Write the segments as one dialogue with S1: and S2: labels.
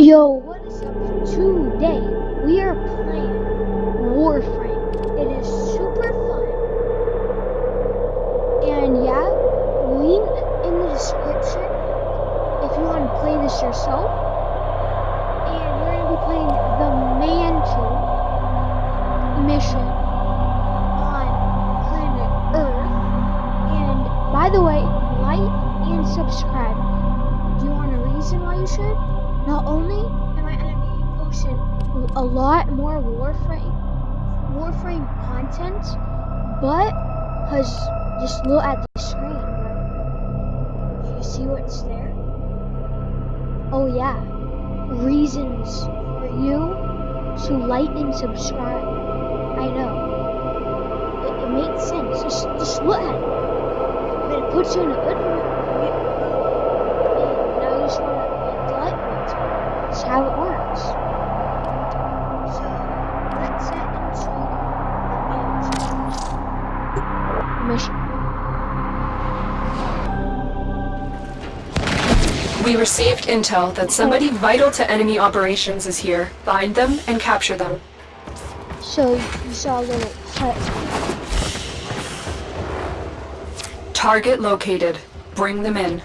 S1: Yo, what is up? Today we are playing Warframe. It is super fun. And yeah, link in the description if you want to play this yourself. And we're going to be playing the Mantle mission on planet Earth. And by the way, like and subscribe. Do you want a reason why you should? Not only am I going to be posting a lot more Warframe, Warframe content, but cause just look at the screen, bro. Do you see what's there? Oh yeah, reasons for you to like and subscribe. I know. It, it makes sense. Just, just look at it. But it puts you in a good mood.
S2: Intel that somebody vital to enemy operations is here. Find them and capture them.
S1: So, you saw a little hut.
S2: Target located. Bring them in.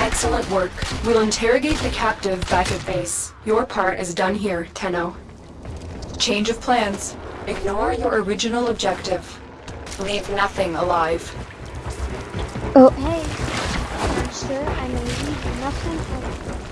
S2: Excellent work. We'll interrogate the captive back at base. Your part is done here, Tenno. Change of plans. Ignore your original objective. Leave nothing alive.
S1: Oh, hey. Sir, I know you nothing. Oh,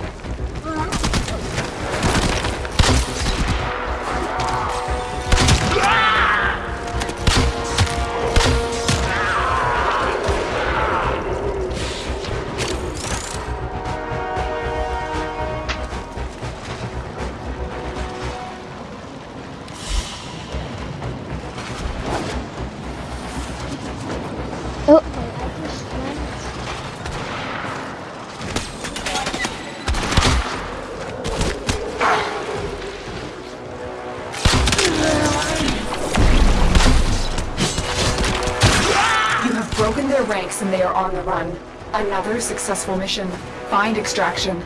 S2: on the run. Another successful mission. Find extraction.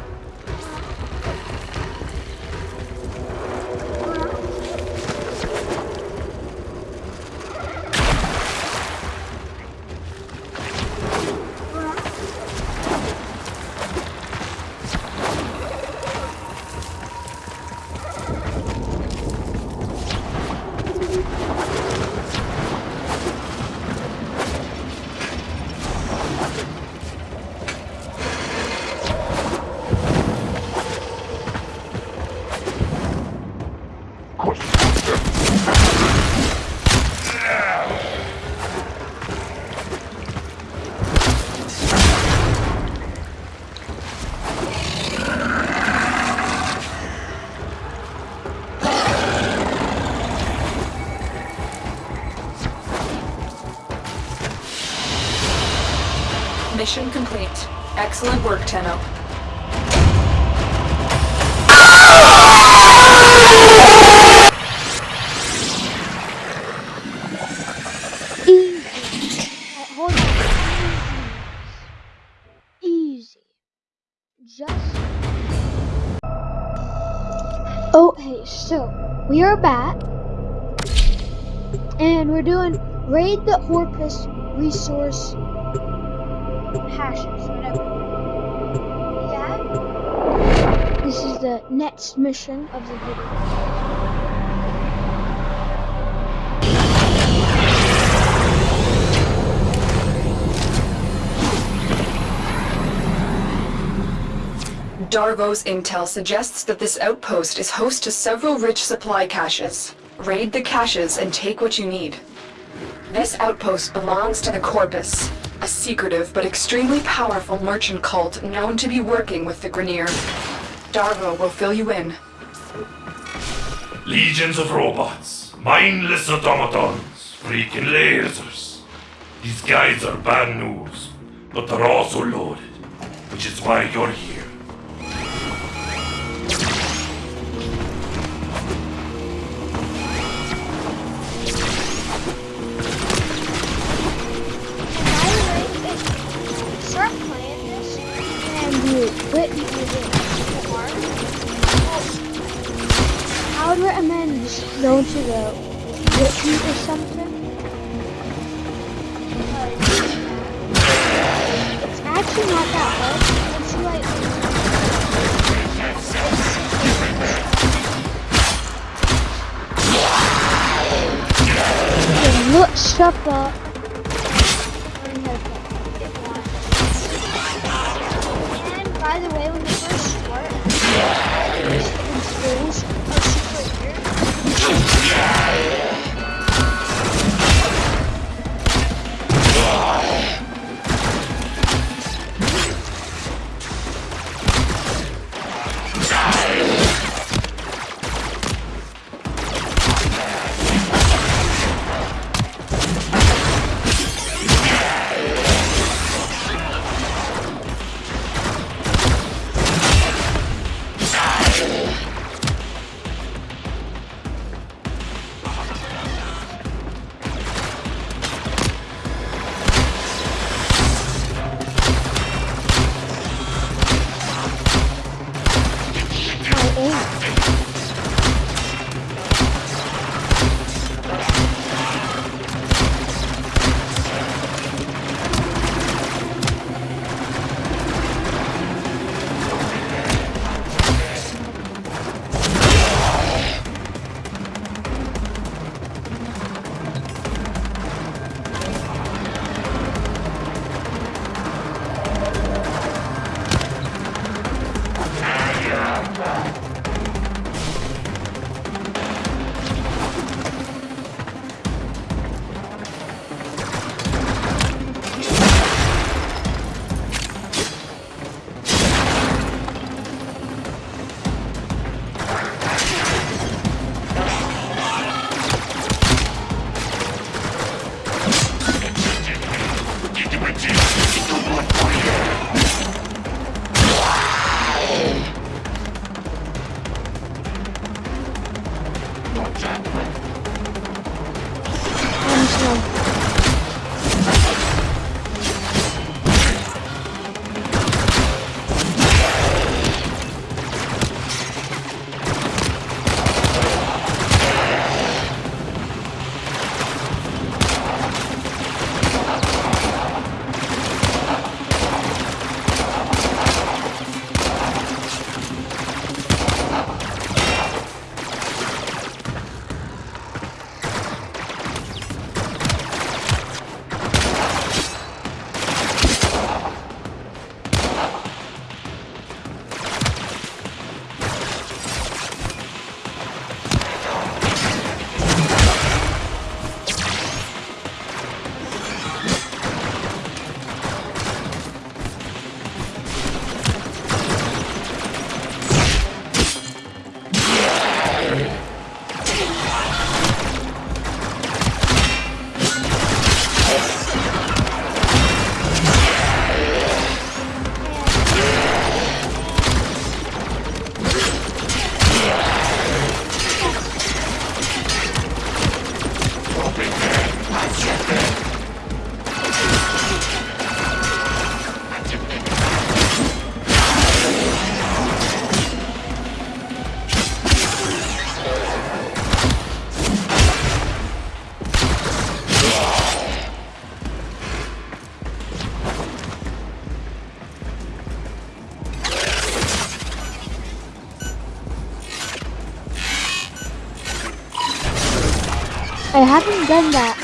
S2: Mission complete. Excellent work, Tenno.
S1: Easy. Easy. Just. Oh, so we are back. And we're doing raid the Corpus resource whatever. Yeah? This is the next mission of the video.
S2: Darvo's intel suggests that this outpost is host to several rich supply caches. Raid the caches and take what you need. This outpost belongs to the Corpus, a secretive but extremely powerful merchant cult known to be working with the Grineer. Darvo will fill you in.
S3: Legions of robots, mindless automatons, freaking lasers. These guys are bad news, but they're also loaded, which is why you're here.
S1: How you use I would recommend going to the retreat or something. It's actually not that hard. It's like... Look, shut up. And by the My haven't done that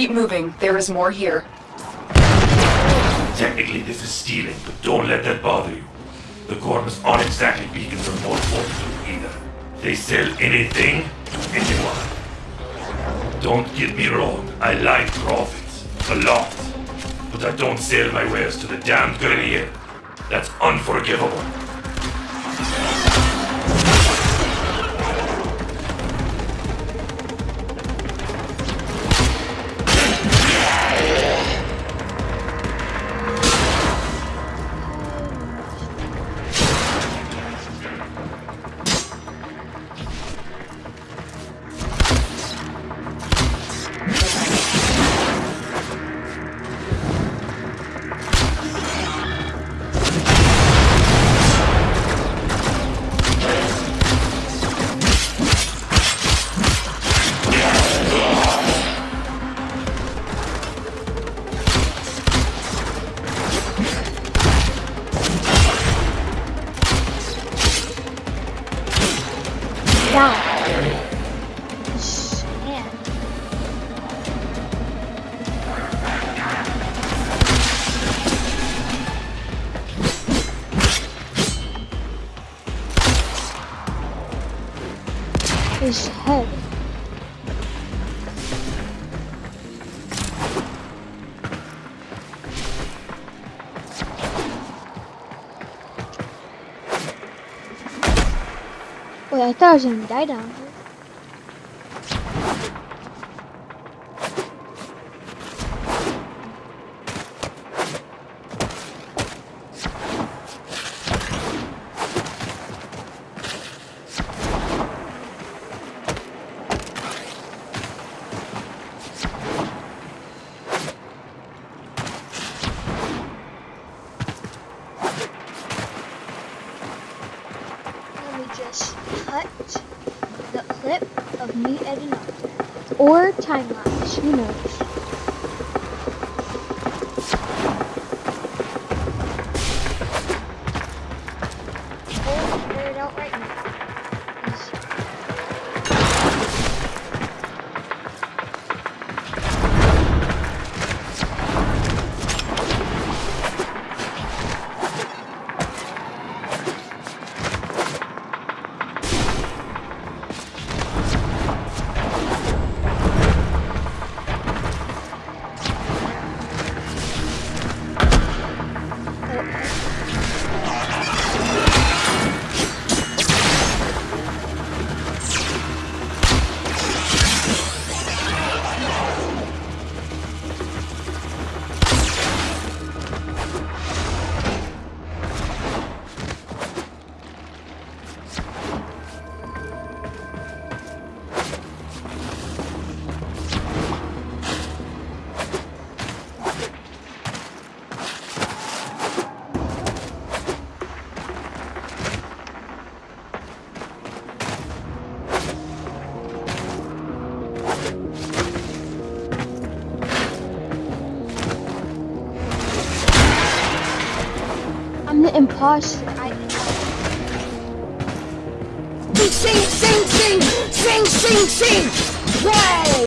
S2: Keep moving. There is more here.
S3: Technically, this is stealing, but don't let that bother you. The Corpus aren't exactly beacons or more fortitude either. They sell anything to anyone. Don't get me wrong, I like profits. A lot. But but I don't sell my wares to the damned Grineer. That's unforgivable.
S1: His head. Wait, I thought I was gonna die down here. Let me just cut the clip of me editing. Or time lapse, who knows? I
S4: Sing, sing, sing, sing, sing, sing. Wow.